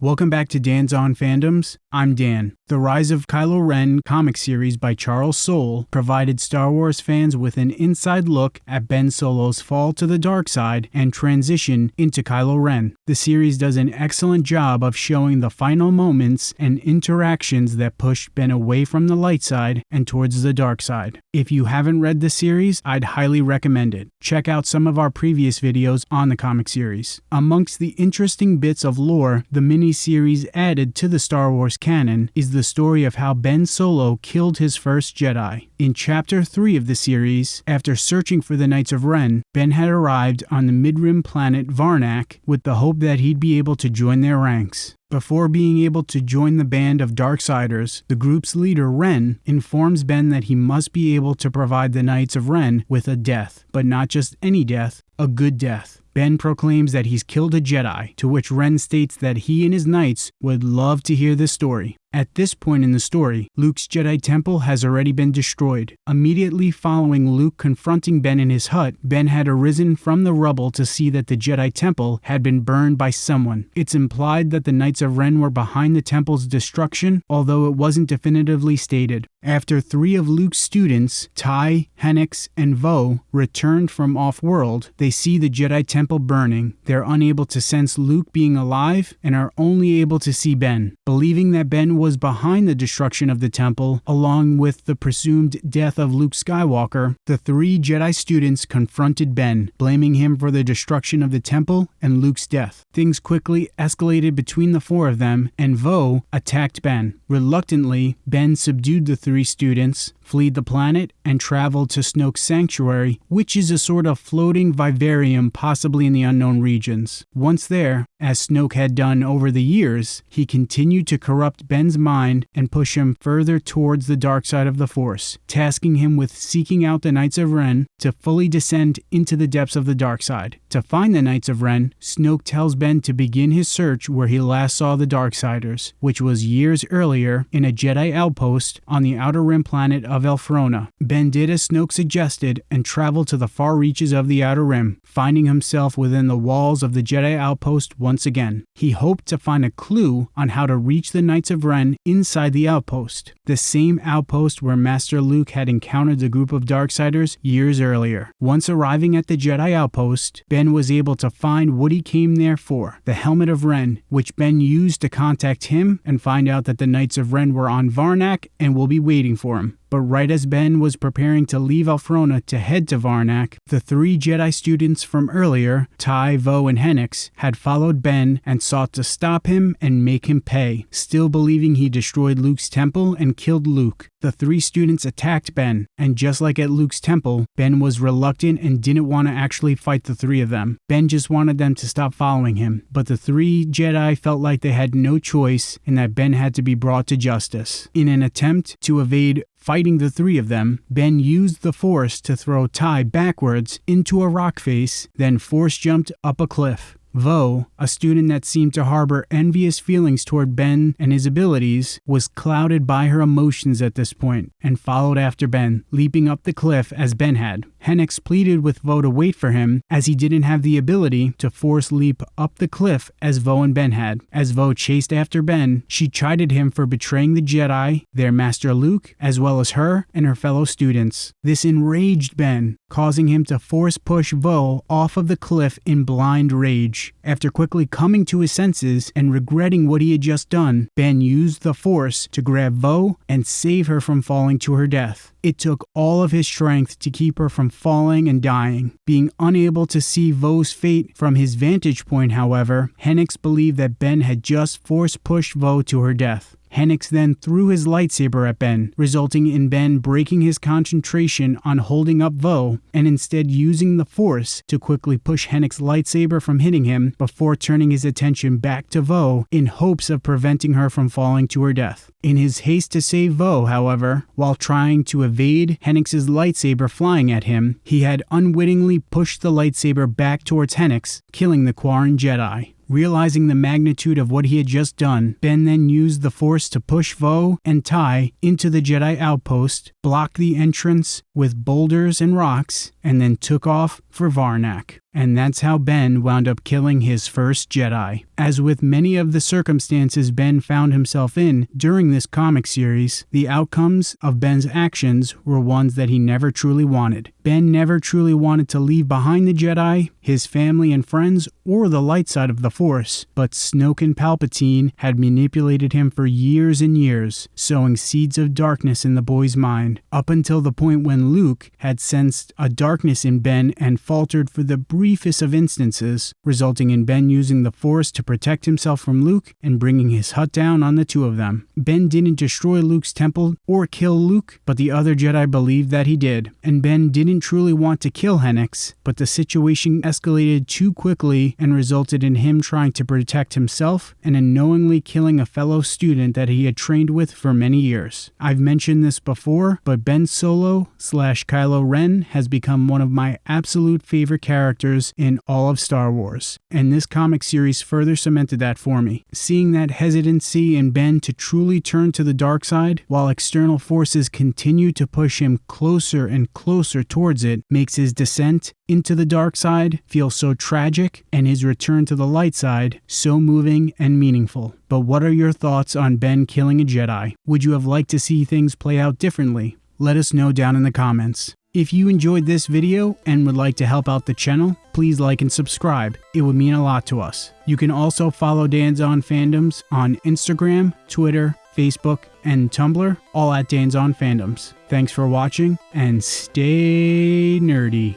Welcome back to Dan's On Fandoms. I'm Dan. The Rise of Kylo Ren comic series by Charles Soule provided Star Wars fans with an inside look at Ben Solo's fall to the dark side and transition into Kylo Ren. The series does an excellent job of showing the final moments and interactions that pushed Ben away from the light side and towards the dark side. If you haven't read the series, I'd highly recommend it. Check out some of our previous videos on the comic series. Amongst the interesting bits of lore, the mini series added to the Star Wars canon is the story of how Ben Solo killed his first Jedi. In Chapter 3 of the series, after searching for the Knights of Ren, Ben had arrived on the mid-rim planet Varnak with the hope that he'd be able to join their ranks. Before being able to join the band of Darksiders, the group's leader, Ren, informs Ben that he must be able to provide the Knights of Ren with a death, but not just any death, a good death. Ben proclaims that he's killed a Jedi, to which Ren states that he and his knights would love to hear this story. At this point in the story, Luke's Jedi Temple has already been destroyed. Immediately following Luke confronting Ben in his hut, Ben had arisen from the rubble to see that the Jedi Temple had been burned by someone. It's implied that the Knights of Ren were behind the temple's destruction, although it wasn't definitively stated. After three of Luke's students, Tai, Hennix, and Voe, returned from off-world, they see the Jedi Temple burning. They're unable to sense Luke being alive and are only able to see Ben. Believing that Ben was behind the destruction of the temple, along with the presumed death of Luke Skywalker, the three Jedi students confronted Ben, blaming him for the destruction of the temple and Luke's death. Things quickly escalated between the four of them, and Voe attacked Ben. Reluctantly, Ben subdued the three students, fled the planet, and traveled to Snoke's sanctuary, which is a sort of floating vivarium possibly in the unknown regions. Once there, as Snoke had done over the years, he continued to corrupt Ben's mind and push him further towards the dark side of the Force, tasking him with seeking out the Knights of Ren to fully descend into the depths of the dark side. To find the Knights of Ren, Snoke tells Ben to begin his search where he last saw the Darksiders, which was years earlier in a Jedi outpost on the outer rim planet of Elphrona. Ben did as Snoke suggested and traveled to the far reaches of the outer rim, finding himself within the walls of the Jedi outpost once again. He hoped to find a clue on how to reach the Knights of Ren inside the outpost, the same outpost where Master Luke had encountered the group of Darksiders years earlier. Once arriving at the Jedi outpost, Ben was able to find what he came there for, the Helmet of Ren, which Ben used to contact him and find out that the Knights of Ren were on Varnak and will be waiting for him. But right as Ben was preparing to leave Elphrona to head to Varnak, the three Jedi students from earlier, Tai, Voe, and Hennix, had followed Ben and sought to stop him and make him pay, still believing he destroyed Luke's temple and killed Luke. The three students attacked Ben, and just like at Luke's temple, Ben was reluctant and didn't want to actually fight the three of them. Ben just wanted them to stop following him, but the three Jedi felt like they had no choice and that Ben had to be brought to justice. In an attempt to evade Fighting the three of them, Ben used the force to throw Tai backwards into a rock face, then force jumped up a cliff. Voe, a student that seemed to harbor envious feelings toward Ben and his abilities, was clouded by her emotions at this point and followed after Ben, leaping up the cliff as Ben had. Hennix pleaded with Voe to wait for him as he didn't have the ability to force leap up the cliff as Voe and Ben had. As Voe chased after Ben, she chided him for betraying the Jedi, their master Luke, as well as her and her fellow students. This enraged Ben, causing him to force push Voe off of the cliff in blind rage. After quickly coming to his senses and regretting what he had just done, Ben used the force to grab Voe and save her from falling to her death. It took all of his strength to keep her from falling and dying. Being unable to see Voe's fate from his vantage point, however, Hennix believed that Ben had just force pushed Voe to her death. Hennix then threw his lightsaber at Ben, resulting in Ben breaking his concentration on holding up Voe and instead using the Force to quickly push Hennix's lightsaber from hitting him before turning his attention back to Voe in hopes of preventing her from falling to her death. In his haste to save Voe, however, while trying to evade Hennix's lightsaber flying at him, he had unwittingly pushed the lightsaber back towards Hennix, killing the Quarren Jedi. Realizing the magnitude of what he had just done, Ben then used the force to push Voe and Tai into the Jedi outpost, block the entrance with boulders and rocks, and then took off for Varnak. And that's how Ben wound up killing his first Jedi. As with many of the circumstances Ben found himself in during this comic series, the outcomes of Ben's actions were ones that he never truly wanted. Ben never truly wanted to leave behind the Jedi, his family and friends, or the light side of the Force, but Snoke and Palpatine had manipulated him for years and years, sowing seeds of darkness in the boy's mind, up until the point when Luke had sensed a darkness in Ben and faltered for the briefest of instances, resulting in Ben using the Force to protect himself from Luke and bringing his hut down on the two of them. Ben didn't destroy Luke's temple or kill Luke, but the other Jedi believed that he did, and Ben didn't truly want to kill Hennix, but the situation escalated too quickly and resulted in him trying to protect himself and unknowingly killing a fellow student that he had trained with for many years. I've mentioned this before, but Ben Solo slash Kylo Ren has become one of my absolute favorite characters in all of Star Wars, and this comic series further cemented that for me. Seeing that hesitancy in Ben to truly turn to the dark side, while external forces continue to push him closer and closer towards it, makes his descent into the dark side feel so tragic and his return to the light side so moving and meaningful. But what are your thoughts on Ben killing a Jedi? Would you have liked to see things play out differently? Let us know down in the comments. If you enjoyed this video and would like to help out the channel, please like and subscribe. It would mean a lot to us. You can also follow Dan's On Fandoms on Instagram, Twitter, Facebook, and Tumblr, all at Dan's On Fandoms. Thanks for watching and stay nerdy.